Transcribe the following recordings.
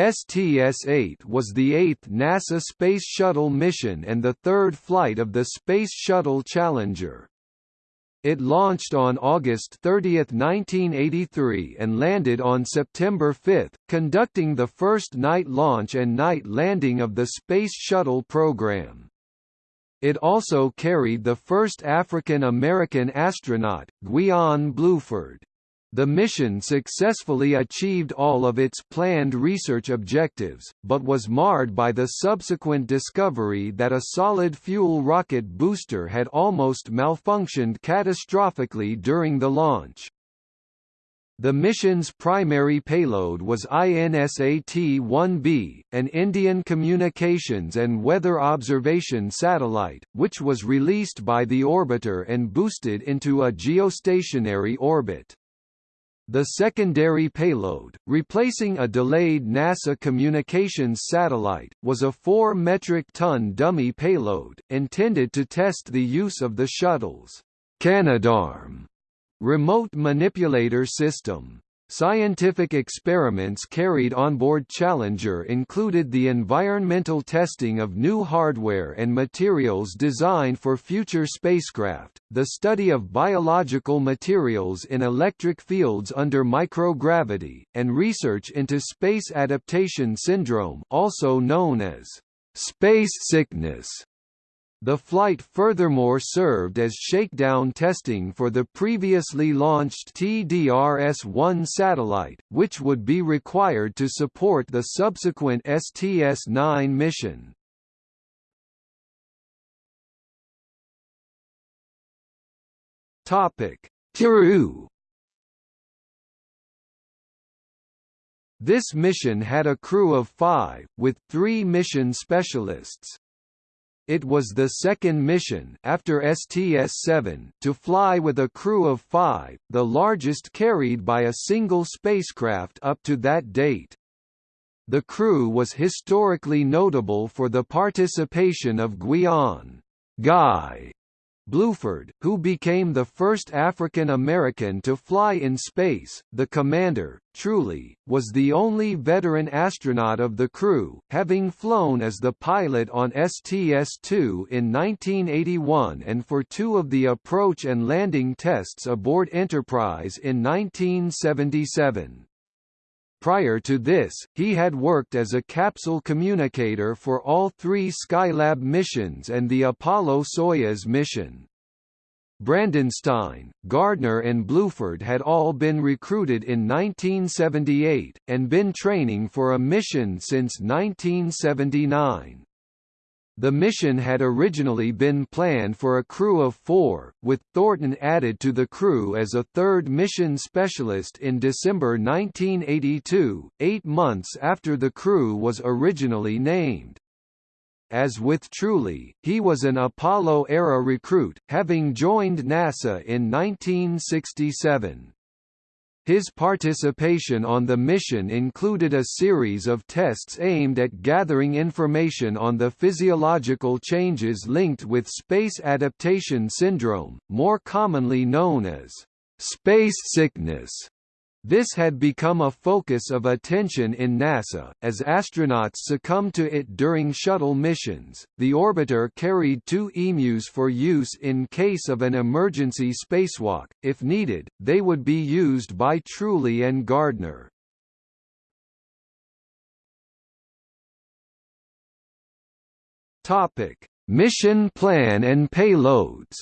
STS-8 was the eighth NASA Space Shuttle mission and the third flight of the Space Shuttle Challenger. It launched on August 30, 1983 and landed on September 5, conducting the first night launch and night landing of the Space Shuttle program. It also carried the first African American astronaut, Guion Bluford. The mission successfully achieved all of its planned research objectives, but was marred by the subsequent discovery that a solid-fuel rocket booster had almost malfunctioned catastrophically during the launch. The mission's primary payload was INSAT-1B, an Indian communications and weather observation satellite, which was released by the orbiter and boosted into a geostationary orbit. The secondary payload, replacing a delayed NASA communications satellite, was a 4 metric ton dummy payload, intended to test the use of the shuttle's Canadarm remote manipulator system. Scientific experiments carried on board Challenger included the environmental testing of new hardware and materials designed for future spacecraft, the study of biological materials in electric fields under microgravity, and research into space adaptation syndrome also known as space sickness. The flight furthermore served as shakedown testing for the previously launched TDRS-1 satellite, which would be required to support the subsequent STS-9 mission. Topic: This mission had a crew of five, with three mission specialists. It was the second mission after STS-7 to fly with a crew of five, the largest carried by a single spacecraft up to that date. The crew was historically notable for the participation of Guion Guy Bluford, who became the first African American to fly in space. The commander, Truly, was the only veteran astronaut of the crew, having flown as the pilot on STS-2 in 1981 and for two of the approach and landing tests aboard Enterprise in 1977. Prior to this, he had worked as a capsule communicator for all three Skylab missions and the Apollo-Soyuz mission. Brandenstein, Gardner and Bluford had all been recruited in 1978, and been training for a mission since 1979. The mission had originally been planned for a crew of four, with Thornton added to the crew as a third mission specialist in December 1982, eight months after the crew was originally named. As with Truly, he was an Apollo-era recruit, having joined NASA in 1967. His participation on the mission included a series of tests aimed at gathering information on the physiological changes linked with space adaptation syndrome, more commonly known as space sickness. This had become a focus of attention in NASA, as astronauts succumbed to it during shuttle missions. The orbiter carried two EMUs for use in case of an emergency spacewalk. If needed, they would be used by Truly and Gardner. Topic: Mission plan and payloads.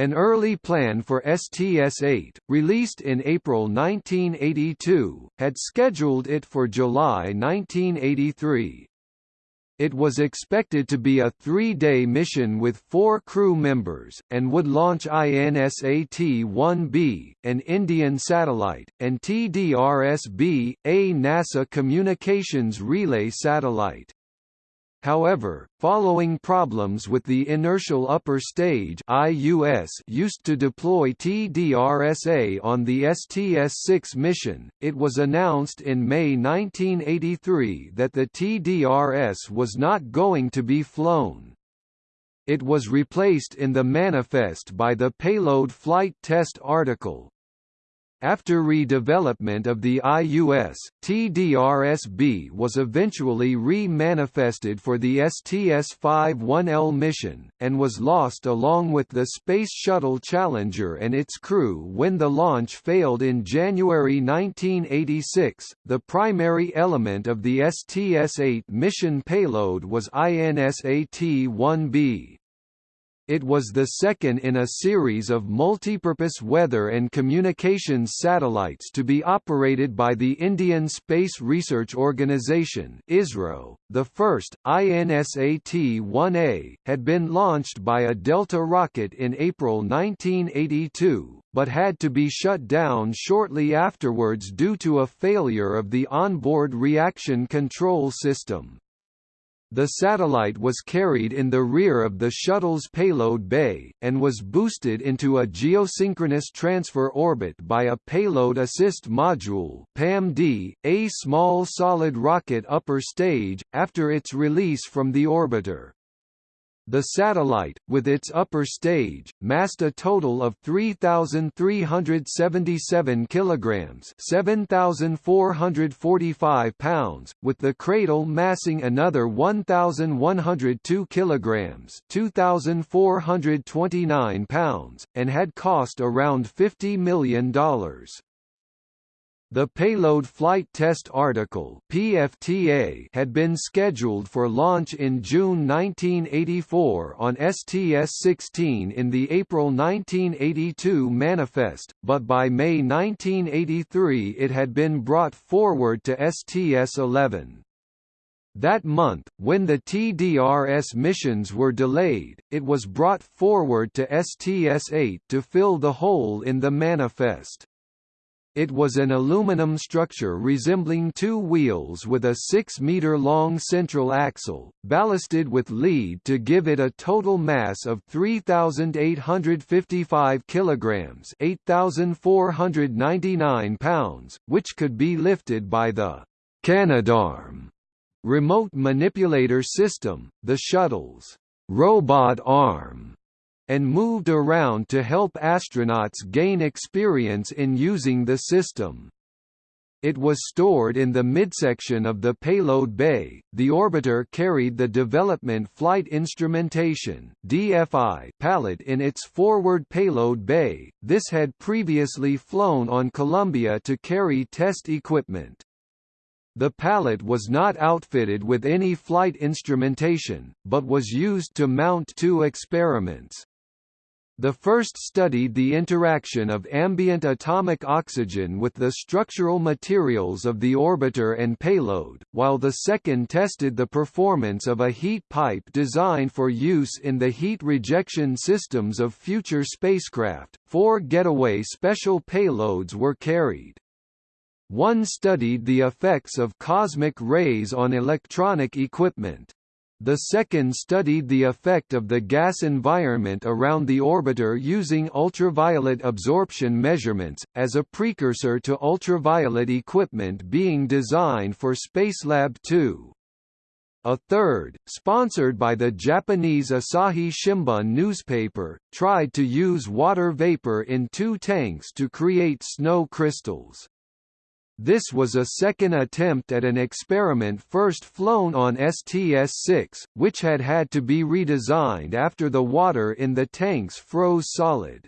An early plan for STS-8, released in April 1982, had scheduled it for July 1983. It was expected to be a three-day mission with four crew members, and would launch INSAT-1B, an Indian satellite, and TDRS-B, a NASA communications relay satellite. However, following problems with the inertial upper stage IUS used to deploy TDRSA on the STS-6 mission, it was announced in May 1983 that the TDRS was not going to be flown. It was replaced in the manifest by the payload flight test article, After redevelopment of the IUS, TDRS-B was eventually re-manifested for the STS-51L mission, and was lost along with the Space Shuttle Challenger and its crew when the launch failed in January 1986. The primary element of the STS-8 mission payload was INSAT-1B. It was the second in a series of multipurpose weather and communications satellites to be operated by the Indian Space Research Organisation (ISRO). The first, INSAT-1A, had been launched by a Delta rocket in April 1982, but had to be shut down shortly afterwards due to a failure of the onboard reaction control system. The satellite was carried in the rear of the shuttle's payload bay, and was boosted into a geosynchronous transfer orbit by a Payload Assist Module PAMD, a small solid rocket upper stage, after its release from the orbiter. The satellite, with its upper stage, massed a total of 3,377 kilograms (7,445 pounds), with the cradle massing another 1,102 kilograms (2,429 pounds), and had cost around $50 million. The Payload Flight Test Article (PFTA) had been scheduled for launch in June 1984 on STS-16 in the April 1982 manifest, but by May 1983 it had been brought forward to STS-11. That month, when the TDRS missions were delayed, it was brought forward to STS-8 to fill the hole in the manifest. It was an aluminum structure resembling two wheels with a 6-meter-long central axle, ballasted with lead to give it a total mass of 3,855 kilograms (8,499 pounds), which could be lifted by the Canadarm remote manipulator system, the shuttle's robot arm and moved around to help astronauts gain experience in using the system. It was stored in the midsection of the payload bay. The orbiter carried the Development Flight Instrumentation (DFI) pallet in its forward payload bay. This had previously flown on Columbia to carry test equipment. The pallet was not outfitted with any flight instrumentation, but was used to mount two experiments. The first studied the interaction of ambient atomic oxygen with the structural materials of the orbiter and payload, while the second tested the performance of a heat pipe designed for use in the heat rejection systems of future spacecraft. Four getaway special payloads were carried. One studied the effects of cosmic rays on electronic equipment. The second studied the effect of the gas environment around the orbiter using ultraviolet absorption measurements, as a precursor to ultraviolet equipment being designed for Spacelab 2. A third, sponsored by the Japanese Asahi Shimbun newspaper, tried to use water vapor in two tanks to create snow crystals. This was a second attempt at an experiment first flown on STS-6, which had had to be redesigned after the water in the tanks froze solid.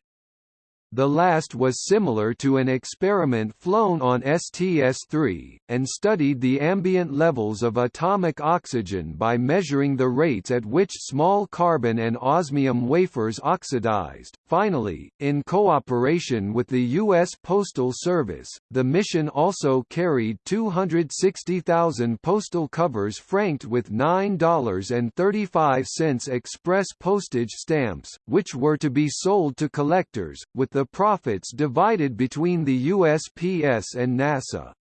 The last was similar to an experiment flown on STS-3, and studied the ambient levels of atomic oxygen by measuring the rates at which small carbon and osmium wafers oxidized. Finally, in cooperation with the U.S. Postal Service, the mission also carried 260,000 postal covers franked with $9.35 express postage stamps, which were to be sold to collectors, with the the profits divided between the USPS and NASA.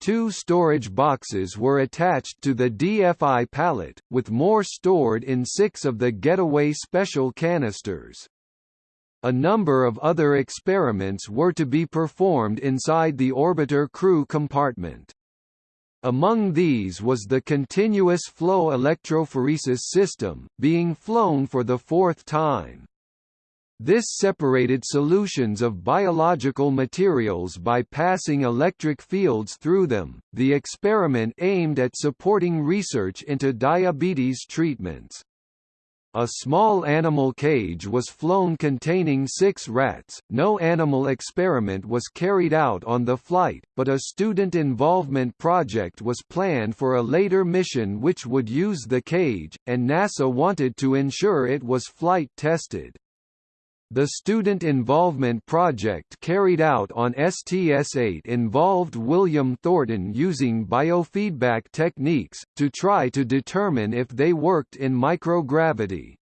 Two storage boxes were attached to the DFI pallet, with more stored in six of the Getaway Special canisters. A number of other experiments were to be performed inside the orbiter crew compartment. Among these was the continuous flow electrophoresis system, being flown for the fourth time. This separated solutions of biological materials by passing electric fields through them. The experiment aimed at supporting research into diabetes treatments. A small animal cage was flown containing six rats. No animal experiment was carried out on the flight, but a student involvement project was planned for a later mission which would use the cage, and NASA wanted to ensure it was flight tested. The student involvement project carried out on STS-8 involved William Thornton using biofeedback techniques, to try to determine if they worked in microgravity.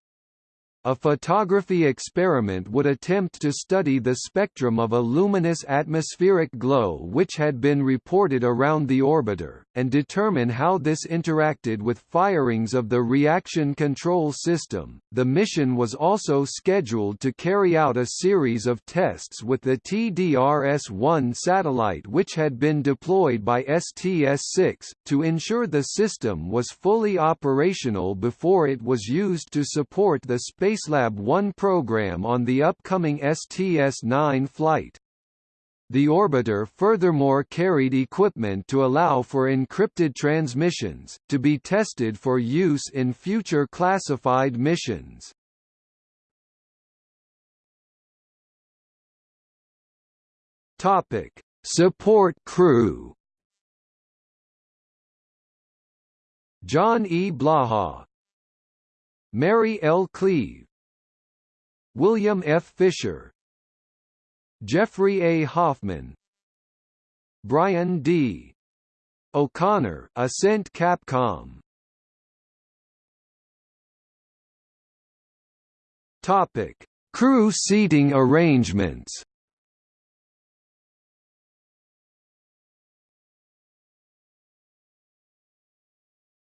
A photography experiment would attempt to study the spectrum of a luminous atmospheric glow which had been reported around the orbiter, and determine how this interacted with firings of the reaction control system. The mission was also scheduled to carry out a series of tests with the TDRS 1 satellite which had been deployed by STS 6, to ensure the system was fully operational before it was used to support the space Spacelab 1 program on the upcoming STS-9 flight. The orbiter furthermore carried equipment to allow for encrypted transmissions, to be tested for use in future classified missions. Topic: Support crew. John E. Blaha, Mary L. Cleave William F. Fisher Jeffrey A. Hoffman Brian D. O'Connor Ascent Capcom Topic: Crew seating arrangements.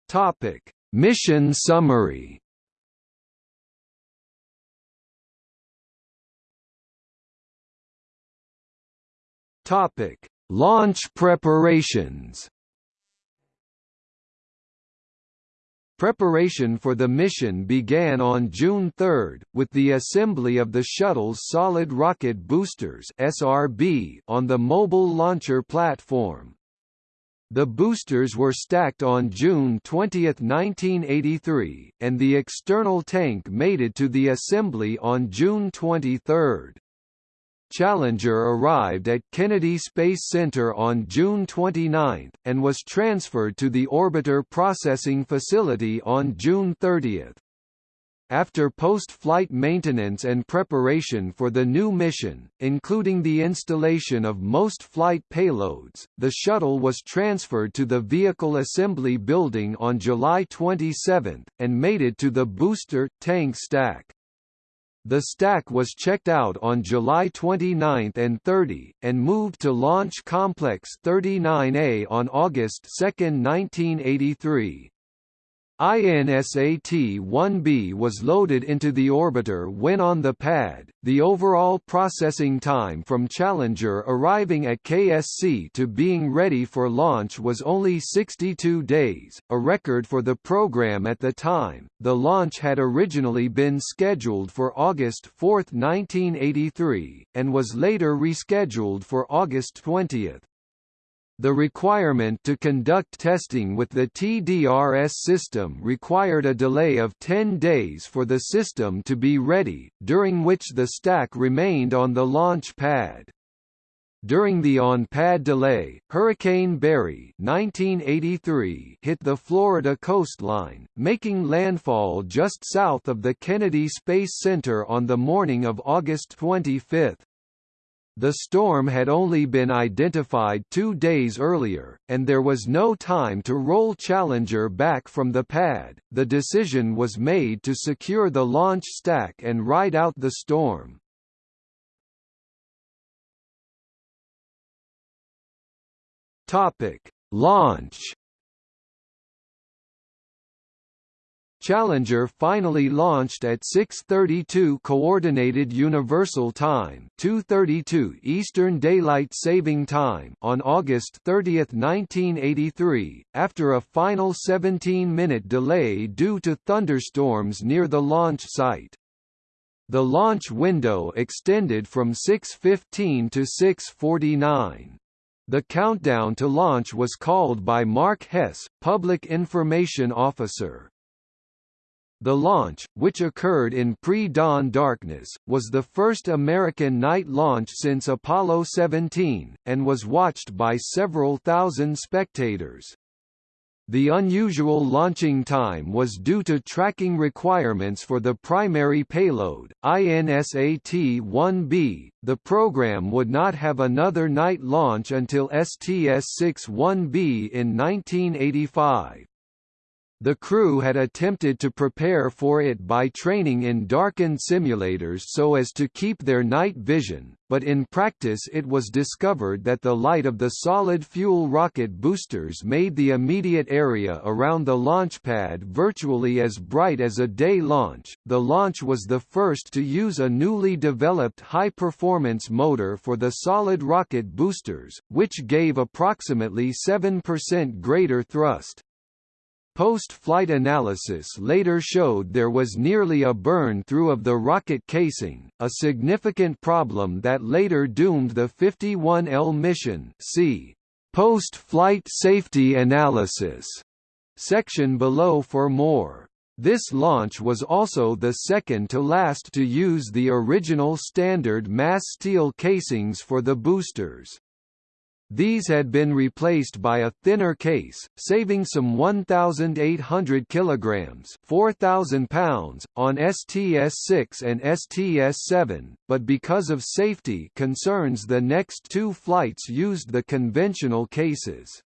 Topic: Mission summary. Topic: Launch preparations. Preparation for the mission began on June 3, with the assembly of the shuttle's solid rocket boosters (SRB) on the mobile launcher platform. The boosters were stacked on June 20, 1983, and the external tank mated to the assembly on June 23. Challenger arrived at Kennedy Space Center on June 29, and was transferred to the Orbiter Processing Facility on June 30. After post-flight maintenance and preparation for the new mission, including the installation of most flight payloads, the shuttle was transferred to the Vehicle Assembly Building on July 27, and mated to the booster tank stack. The stack was checked out on July 29 and 30, and moved to Launch Complex 39A on August 2, 1983. INSAT-1B was loaded into the orbiter when on the pad. The overall processing time from Challenger arriving at KSC to being ready for launch was only 62 days, a record for the program at the time. The launch had originally been scheduled for August 4, 1983, and was later rescheduled for August 20. The requirement to conduct testing with the TDRS system required a delay of 10 days for the system to be ready, during which the stack remained on the launch pad. During the on-pad delay, Hurricane Barry 1983 hit the Florida coastline, making landfall just south of the Kennedy Space Center on the morning of August 25. The storm had only been identified two days earlier, and there was no time to roll Challenger back from the pad. The decision was made to secure the launch stack and ride out the storm. Topic: Launch Challenger finally launched at 6:32 coordinated universal time, 2:32 Eastern Daylight Saving Time on August 30, 1983, after a final 17-minute delay due to thunderstorms near the launch site. The launch window extended from 6.15 to 6.49. The countdown to launch was called by Mark Hess, Public Information Officer. The launch, which occurred in pre-dawn darkness, was the first American night launch since Apollo 17, and was watched by several thousand spectators. The unusual launching time was due to tracking requirements for the primary payload, INSAT-1B. The program would not have another night launch until STS-61B in 1985. The crew had attempted to prepare for it by training in darkened simulators so as to keep their night vision, but in practice it was discovered that the light of the solid-fuel rocket boosters made the immediate area around the launch pad virtually as bright as a day launch. The launch was the first to use a newly developed high-performance motor for the solid rocket boosters, which gave approximately 7% greater thrust. Post-flight analysis later showed there was nearly a burn-through of the rocket casing, a significant problem that later doomed the 51L mission see Post-flight safety analysis section below for more. This launch was also the second to last to use the original standard mass steel casings for the boosters. These had been replaced by a thinner case, saving some 1,800 kilograms (4,000 pounds) on STS-6 and STS-7, but because of safety concerns the next two flights used the conventional cases.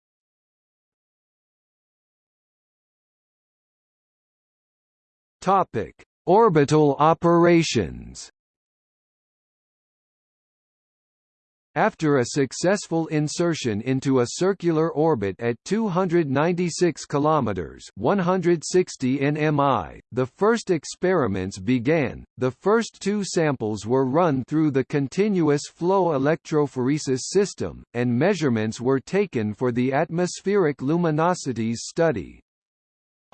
Topic: Orbital operations. After a successful insertion into a circular orbit at 296 kilometers (160 nmi), the first experiments began. The first two samples were run through the continuous flow electrophoresis system, and measurements were taken for the atmospheric luminosities study.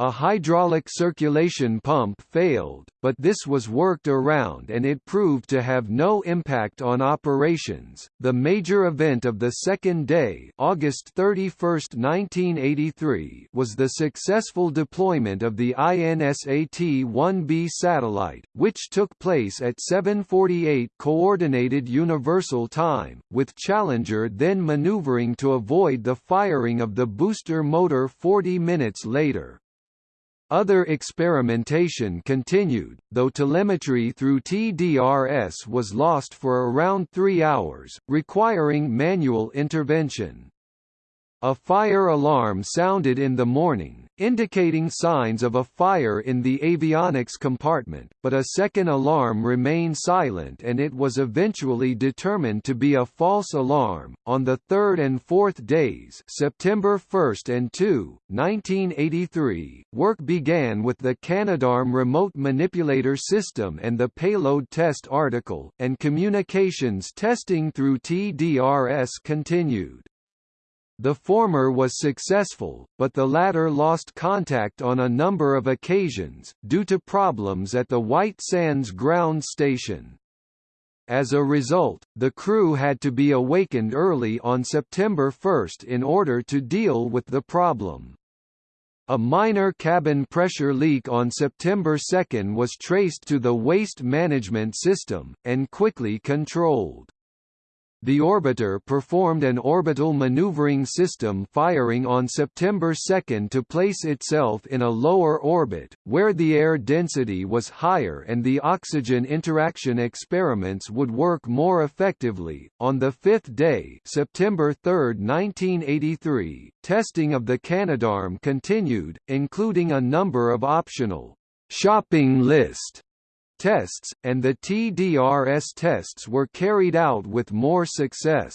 A hydraulic circulation pump failed, but this was worked around and it proved to have no impact on operations. The major event of the second day, August 31, 1983, was the successful deployment of the INSAT-1B satellite, which took place at 7:48 coordinated universal time, with Challenger then maneuvering to avoid the firing of the booster motor 40 minutes later. Other experimentation continued, though telemetry through TDRS was lost for around three hours, requiring manual intervention. A fire alarm sounded in the morning, indicating signs of a fire in the avionics compartment, but a second alarm remained silent and it was eventually determined to be a false alarm. On the third and fourth days, September 1 and 2, 1983, work began with the Canadarm remote manipulator system and the payload test article, and communications testing through TDRS continued. The former was successful, but the latter lost contact on a number of occasions, due to problems at the White Sands ground station. As a result, the crew had to be awakened early on September 1 in order to deal with the problem. A minor cabin pressure leak on September 2 was traced to the waste management system, and quickly controlled. The orbiter performed an orbital maneuvering system firing on September 2 to place itself in a lower orbit, where the air density was higher and the oxygen interaction experiments would work more effectively. On the fifth day, September 3, 1983, testing of the Canadarm continued, including a number of optional shopping list tests, and the TDRS tests were carried out with more success.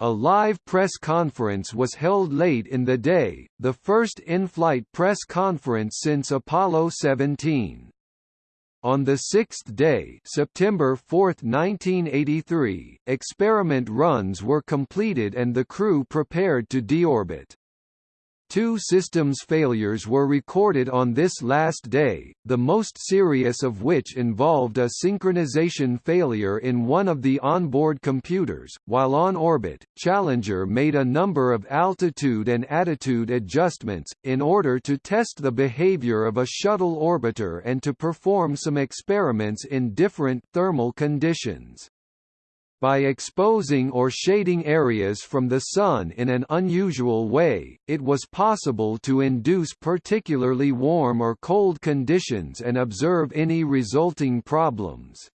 A live press conference was held late in the day, the first in-flight press conference since Apollo 17. On the sixth day September 4, 1983, experiment runs were completed and the crew prepared to deorbit. Two systems failures were recorded on this last day, the most serious of which involved a synchronization failure in one of the onboard computers. While on orbit, Challenger made a number of altitude and attitude adjustments, in order to test the behavior of a shuttle orbiter and to perform some experiments in different thermal conditions. By exposing or shading areas from the Sun in an unusual way, it was possible to induce particularly warm or cold conditions and observe any resulting problems.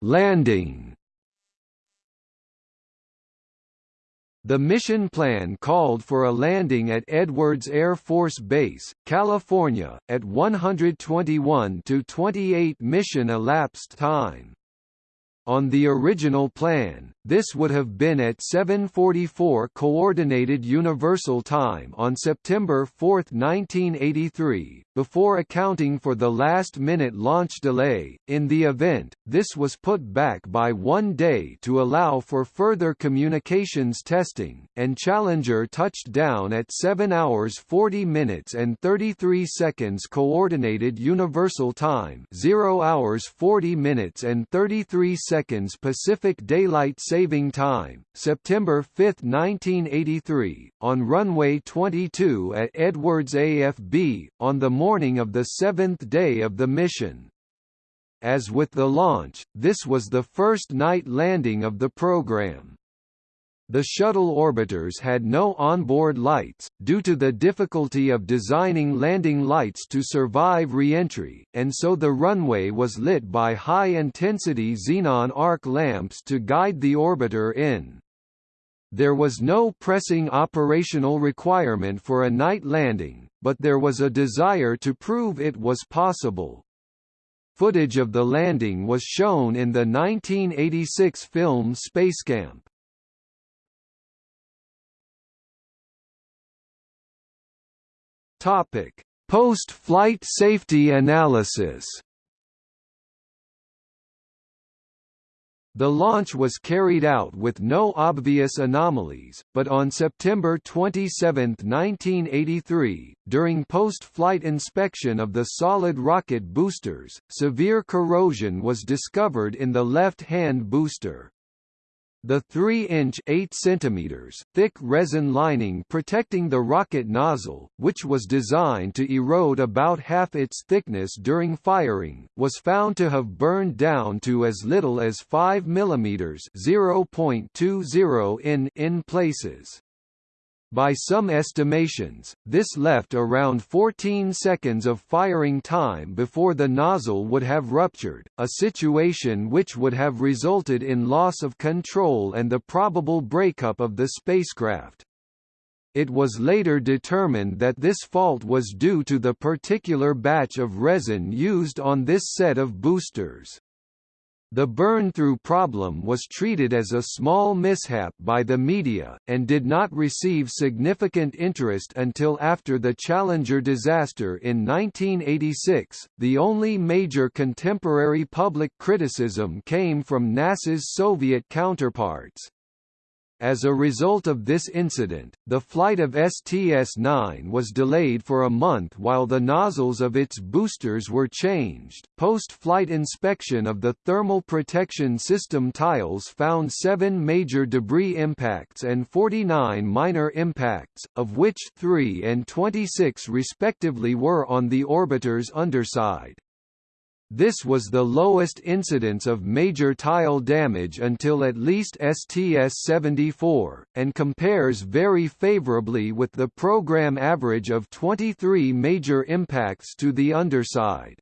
Landing The mission plan called for a landing at Edwards Air Force Base, California, at 121 to 28 mission elapsed time. On the original plan, this would have been at 7:44 coordinated universal time on September 4, 1983, before accounting for the last-minute launch delay. In the event, this was put back by 1 day to allow for further communications testing, and Challenger touched down at 7 hours 40 minutes and 33 seconds coordinated universal time, 0 hours 40 minutes and 33 seconds Pacific Daylight Saving Time, September 5, 1983, on runway 22 at Edwards AFB, on the morning of the seventh day of the mission. As with the launch, this was the first night landing of the program. The shuttle orbiters had no onboard lights, due to the difficulty of designing landing lights to survive reentry, and so the runway was lit by high-intensity xenon arc lamps to guide the orbiter in. There was no pressing operational requirement for a night landing, but there was a desire to prove it was possible. Footage of the landing was shown in the 1986 film Spacecamp. Topic: Post-flight safety analysis. The launch was carried out with no obvious anomalies, but on September 27, 1983, during post-flight inspection of the solid rocket boosters, severe corrosion was discovered in the left-hand booster. The 3-inch (8 cm) thick resin lining protecting the rocket nozzle, which was designed to erode about half its thickness during firing, was found to have burned down to as little as 5 mm (0.20 in) in places. By some estimations, this left around 14 seconds of firing time before the nozzle would have ruptured, a situation which would have resulted in loss of control and the probable breakup of the spacecraft. It was later determined that this fault was due to the particular batch of resin used on this set of boosters. The burn-through problem was treated as a small mishap by the media, and did not receive significant interest until after the Challenger disaster in 1986. The only major contemporary public criticism came from NASA's Soviet counterparts. As a result of this incident, the flight of STS-9 was delayed for a month while the nozzles of its boosters were changed. Post-flight inspection of the thermal protection system tiles found seven major debris impacts and 49 minor impacts, of which 3 and 26 respectively were on the orbiter's underside. This was the lowest incidence of major tile damage until at least STS-74, and compares very favorably with the program average of 23 major impacts to the underside.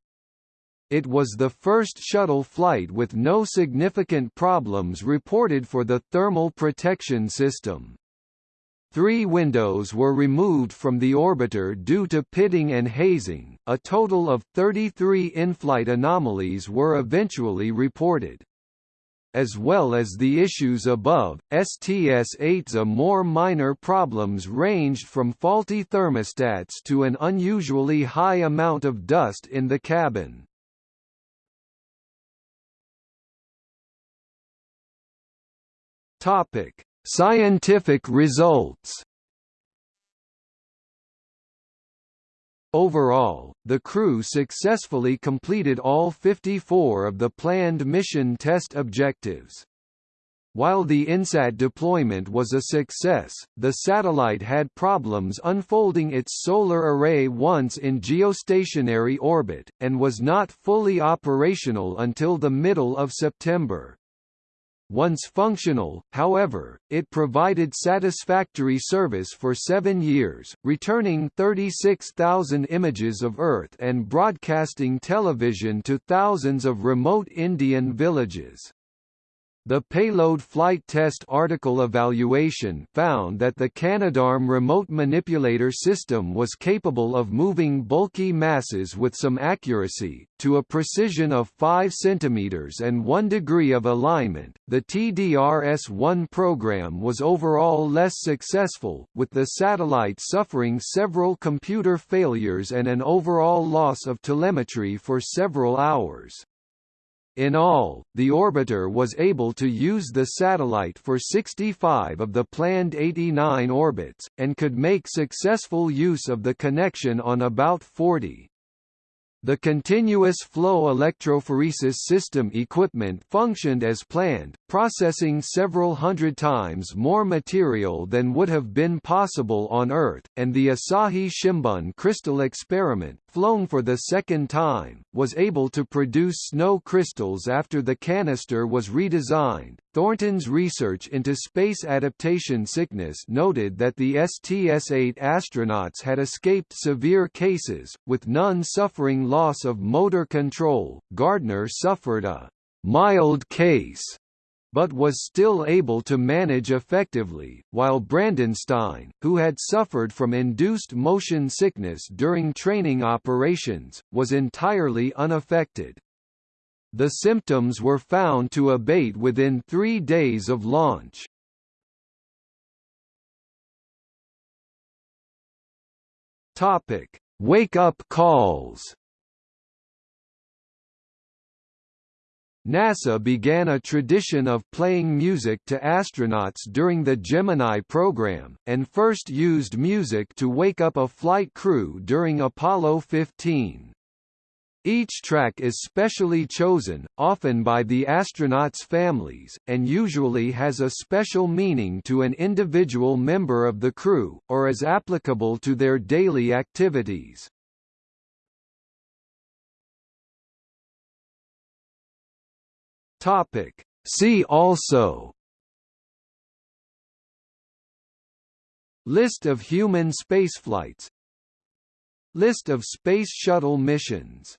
It was the first shuttle flight with no significant problems reported for the thermal protection system. Three windows were removed from the orbiter due to pitting and hazing. A total of 33 in-flight anomalies were eventually reported. As well as the issues above, STS-8's a more minor problems ranged from faulty thermostats to an unusually high amount of dust in the cabin. Topic: Scientific results. Overall, the crew successfully completed all 54 of the planned mission test objectives. While the INSAT deployment was a success, the satellite had problems unfolding its solar array once in geostationary orbit, and was not fully operational until the middle of September. Once functional, however, it provided satisfactory service for seven years, returning 36,000 images of Earth and broadcasting television to thousands of remote Indian villages. The payload flight test article evaluation found that the Canadarm remote manipulator system was capable of moving bulky masses with some accuracy, to a precision of 5 cm and 1 degree of alignment. The TDRS 1 program was overall less successful, with the satellite suffering several computer failures and an overall loss of telemetry for several hours. In all, the orbiter was able to use the satellite for 65 of the planned 89 orbits, and could make successful use of the connection on about 40. The continuous flow electrophoresis system equipment functioned as planned, processing several hundred times more material than would have been possible on Earth, and the Asahi Shimbun crystal experiment, flown for the second time, was able to produce snow crystals after the canister was redesigned. Thornton's research into space adaptation sickness noted that the STS-8 astronauts had escaped severe cases, with none suffering loss of motor control. Gardner suffered a mild case but was still able to manage effectively, while Brandenstein, who had suffered from induced motion sickness during training operations, was entirely unaffected. The symptoms were found to abate within three days of launch. Wake-up calls NASA began a tradition of playing music to astronauts during the Gemini program, and first used music to wake up a flight crew during Apollo 15. Each track is specially chosen, often by the astronauts' families, and usually has a special meaning to an individual member of the crew, or is applicable to their daily activities. Topic. See also. List of human spaceflights. List of Space Shuttle missions